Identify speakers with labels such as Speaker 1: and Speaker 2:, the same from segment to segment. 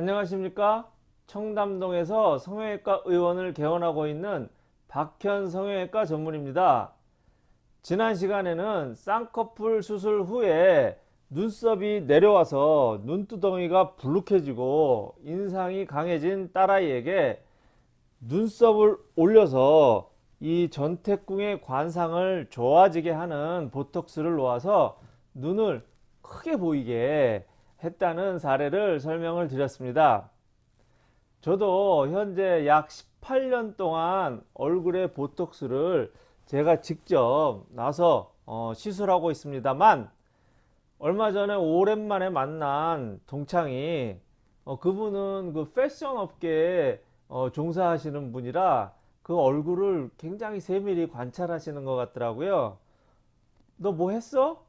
Speaker 1: 안녕하십니까? 청담동에서 성형외과 의원을 개원하고 있는 박현 성형외과 전문입니다. 지난 시간에는 쌍꺼풀 수술 후에 눈썹이 내려와서 눈두덩이가 불룩해지고 인상이 강해진 딸아이에게 눈썹을 올려서 이 전태궁의 관상을 좋아지게 하는 보톡스를 놓아서 눈을 크게 보이게 했다는 사례를 설명을 드렸습니다. 저도 현재 약 18년 동안 얼굴에 보톡스를 제가 직접 나서 어, 시술하고 있습니다만 얼마 전에 오랜만에 만난 동창이 어, 그분은 그 패션 업계에 어, 종사하시는 분이라 그 얼굴을 굉장히 세밀히 관찰하시는 것 같더라고요. 너 뭐 했어?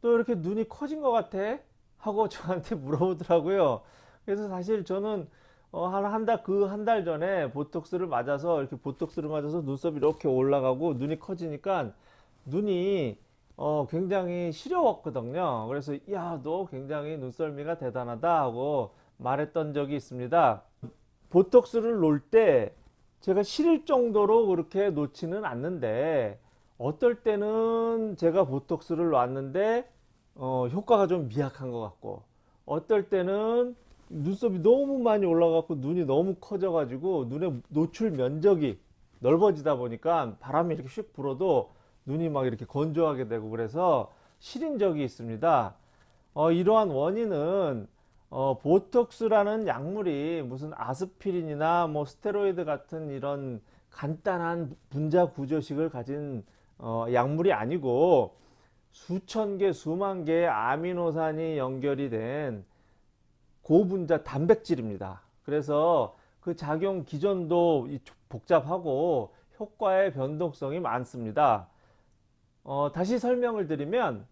Speaker 1: 너 이렇게 눈이 커진 것 같아? 하고 저한테 물어보더라고요. 그래서 사실 저는 어, 한한 달그한 달 전에 보톡스를 맞아서 이렇게 보톡스를 맞아서 눈썹이 이렇게 올라가고 눈이 커지니까 눈이 어, 굉장히 시려웠거든요. 그래서 야 너 굉장히 눈썰미가 대단하다 하고 말했던 적이 있습니다. 보톡스를 놓을 때 제가 시릴 정도로 그렇게 놓지는 않는데 어떨 때는 제가 보톡스를 놨는데 어, 효과가 좀 미약한 것 같고 어떨 때는 눈썹이 너무 많이 올라가고 눈이 너무 커져 가지고 눈의 노출 면적이 넓어지다 보니까 바람이 이렇게 슉 불어도 눈이 막 이렇게 건조하게 되고 그래서 시린 적이 있습니다. 어, 이러한 원인은 어, 보톡스라는 약물이 무슨 아스피린이나 뭐 스테로이드 같은 이런 간단한 분자 구조식을 가진 어, 약물이 아니고 수천 개 수만 개의 아미노산이 연결이 된 고분자 단백질입니다. 그래서 그 작용 기전도 복잡하고 효과의 변동성이 많습니다. 어, 다시 설명을 드리면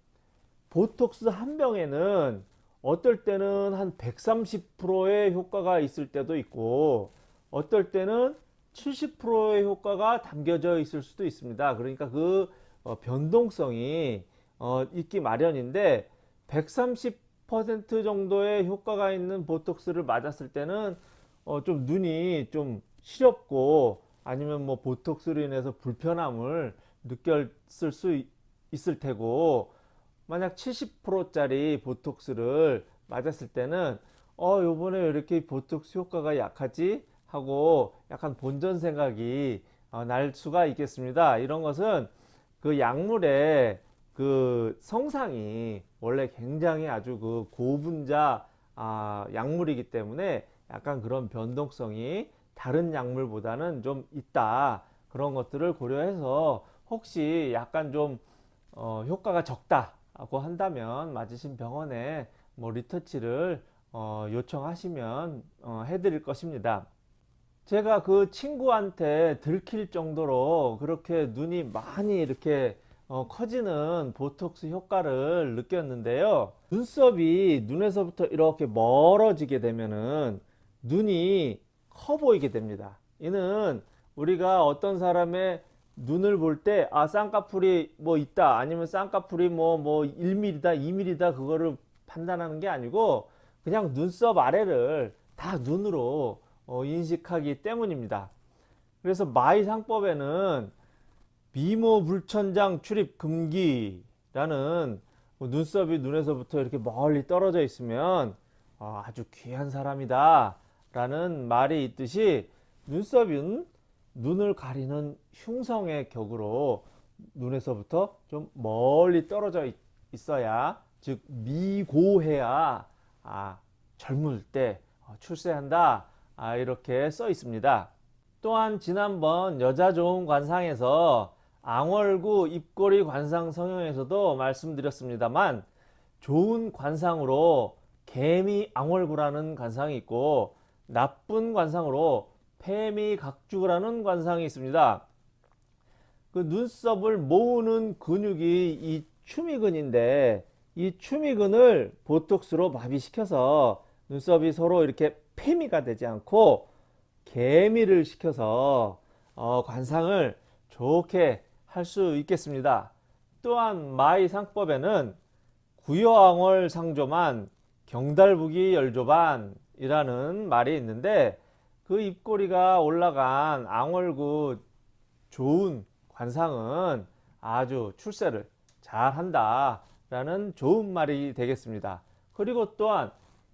Speaker 1: 보톡스 한 병에는 어떨 때는 한 130%의 효과가 있을 때도 있고 어떨 때는 70%의 효과가 담겨져 있을 수도 있습니다. 그러니까 그 어, 변동성이 어, 있기 마련인데 130% 정도의 효과가 있는 보톡스를 맞았을 때는 어, 좀 눈이 좀 시렵고 아니면 뭐 보톡스로 인해서 불편함을 느꼈을 수 있을 테고 만약 70% 짜리 보톡스를 맞았을 때는 어 요번에 왜 이렇게 보톡스 효과가 약하지? 하고 약간 본전 생각이 어, 날 수가 있겠습니다. 이런 것은 그 약물의 그 성상이 원래 굉장히 아주 그 고분자 아, 약물이기 때문에 약간 그런 변동성이 다른 약물보다는 좀 있다 그런 것들을 고려해서 혹시 약간 좀 어, 효과가 적다고 한다면 맞으신 병원에 뭐 리터치를 어, 요청하시면 어, 해드릴 것입니다. 제가 그 친구한테 들킬 정도로 그렇게 눈이 많이 이렇게 어, 커지는 보톡스 효과를 느꼈는데요. 눈썹이 눈에서부터 이렇게 멀어지게 되면은 눈이 커 보이게 됩니다. 이는 우리가 어떤 사람의 눈을 볼 때 아 쌍꺼풀이 뭐 있다 아니면 쌍꺼풀이 뭐뭐 뭐 1mm다 2mm다 그거를 판단하는 게 아니고 그냥 눈썹 아래를 다 눈으로 어, 인식하기 때문입니다. 그래서 마의상법에는 미모 불천장 출입 금기라는 뭐 눈썹이 눈에서부터 이렇게 멀리 떨어져 있으면 아, 아주 귀한 사람이다 라는 말이 있듯이 눈썹은 눈을 가리는 흉성의 격으로 눈에서부터 좀 멀리 떨어져 있어야 즉 미고해야 아, 젊을 때 어, 출세한다 아, 이렇게 써 있습니다. 또한 지난번 여자 좋은 관상에서 앙월구 입꼬리 관상 성형에서도 말씀드렸습니다만 좋은 관상으로 개미 앙월구라는 관상이 있고 나쁜 관상으로 폐미 각주라는 관상이 있습니다. 그 눈썹을 모으는 근육이 이 추미근인데 이 추미근을 보톡스로 마비시켜서 눈썹이 서로 이렇게 폐미가 되지 않고 개미를 시켜서 어, 관상을 좋게 할 수 있겠습니다. 또한 마의상법에는 구여왕월 상조만 경달부기 열조반 입꼬리이라는 말이 있는데 그 입꼬리가 올라간 앙월구 좋은 관상은 아주 출세를 잘 한다 라는 좋은 말이 되겠습니다. 그리고 또한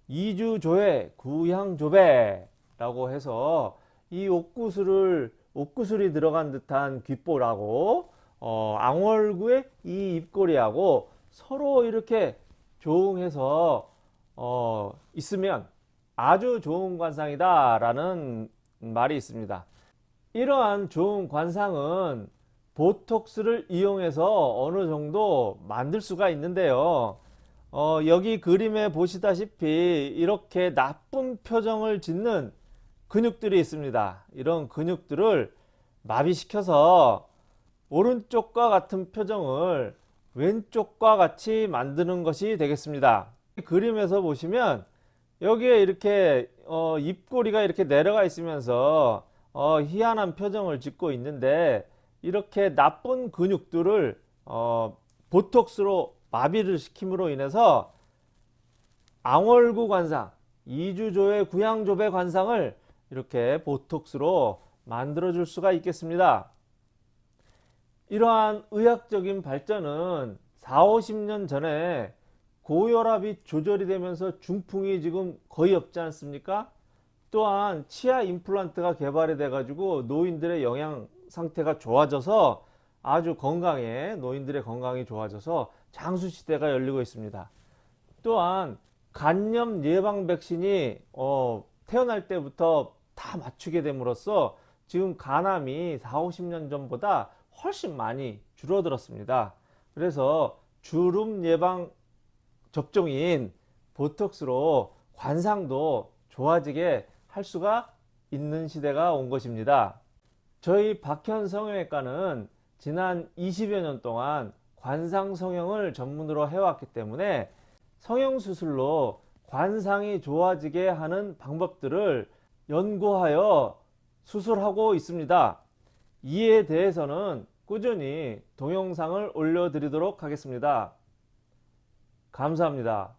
Speaker 1: 이주조회 구향조배 라고 해서 이 옥구슬을 옥구슬이 들어간 듯한 귓보라고 어, 앙월구의 이 입꼬리하고 서로 이렇게 조응해서 어, 있으면 아주 좋은 관상이다 라는 말이 있습니다. 이러한 좋은 관상은 보톡스를 이용해서 어느 정도 만들 수가 있는데요. 어, 여기 그림에 보시다시피 이렇게 나쁜 표정을 짓는 근육들이 있습니다. 이런 근육들을 마비시켜서 오른쪽과 같은 표정을 왼쪽과 같이 만드는 것이 되겠습니다. 그림에서 보시면 여기에 이렇게 어, 입꼬리가 이렇게 내려가 있으면서 어, 희한한 표정을 짓고 있는데 이렇게 나쁜 근육들을 어, 보톡스로 마비를 시킴으로 인해서 앙월구 관상, 이주조의 구양조배 관상을 이렇게 보톡스로 만들어 줄 수가 있겠습니다. 이러한 의학적인 발전은 4, 50년 전에 고혈압이 조절이 되면서 중풍이 지금 거의 없지 않습니까? 또한 치아 임플란트가 개발이 돼 가지고 노인들의 영양 상태가 좋아져서 아주 건강해 노인들의 건강이 좋아져서 장수 시대가 열리고 있습니다. 또한 간염 예방 백신이 어, 태어날 때부터 다 맞추게 됨으로써 지금 간암이 4, 50년 전보다 훨씬 많이 줄어들었습니다. 그래서 주름 예방 접종인 보톡스로 관상도 좋아지게 할 수가 있는 시대가 온 것입니다. 저희 박현 성형외과는 지난 20여 년 동안 관상 성형을 전문으로 해왔기 때문에 성형수술로 관상이 좋아지게 하는 방법들을 연구하여 수술하고 있습니다. 이에 대해서는 꾸준히 동영상을 올려드리도록 하겠습니다. 감사합니다.